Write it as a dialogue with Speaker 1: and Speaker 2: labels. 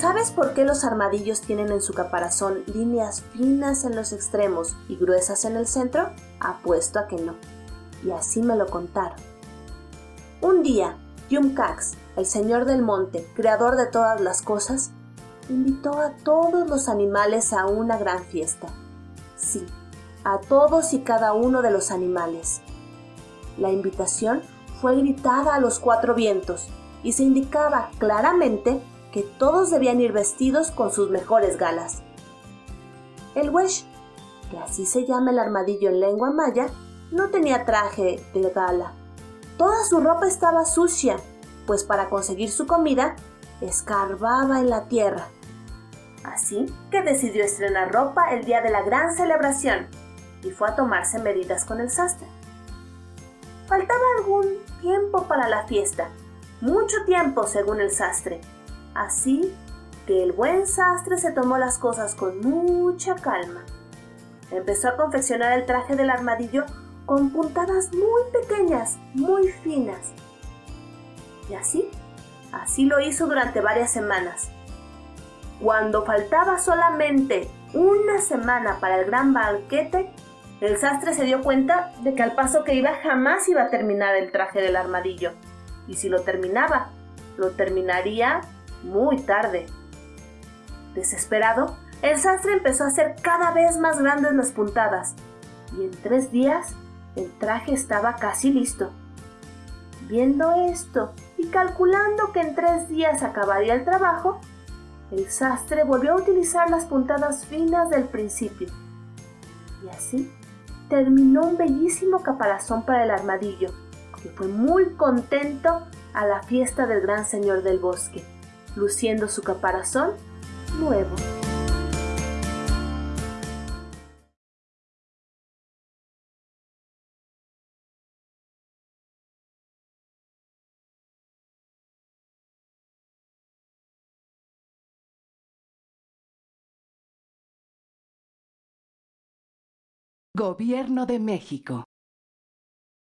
Speaker 1: ¿Sabes por qué los armadillos tienen en su caparazón líneas finas en los extremos y gruesas en el centro? Apuesto a que no. Y así me lo contaron. Un día, Yumcax, el señor del monte, creador de todas las cosas, invitó a todos los animales a una gran fiesta. Sí, a todos y cada uno de los animales. La invitación fue gritada a los cuatro vientos y se indicaba claramente que todos debían ir vestidos con sus mejores galas. El Wesh, que así se llama el armadillo en lengua maya, no tenía traje de gala. Toda su ropa estaba sucia, pues para conseguir su comida escarbaba en la tierra. Así que decidió estrenar ropa el día de la gran celebración y fue a tomarse medidas con el sastre. Faltaba algún tiempo para la fiesta, mucho tiempo según el sastre, Así que el buen sastre se tomó las cosas con mucha calma. Empezó a confeccionar el traje del armadillo con puntadas muy pequeñas, muy finas. Y así, así lo hizo durante varias semanas. Cuando faltaba solamente una semana para el gran banquete, el sastre se dio cuenta de que al paso que iba jamás iba a terminar el traje del armadillo. Y si lo terminaba, lo terminaría muy tarde. Desesperado, el sastre empezó a hacer cada vez más grandes las puntadas y en tres días el traje estaba casi listo. Viendo esto y calculando que en tres días acabaría el trabajo, el sastre volvió a utilizar las puntadas finas del principio. Y así terminó un bellísimo caparazón para el armadillo, que fue muy contento a la fiesta del gran señor del bosque luciendo su caparazón nuevo.
Speaker 2: Gobierno de México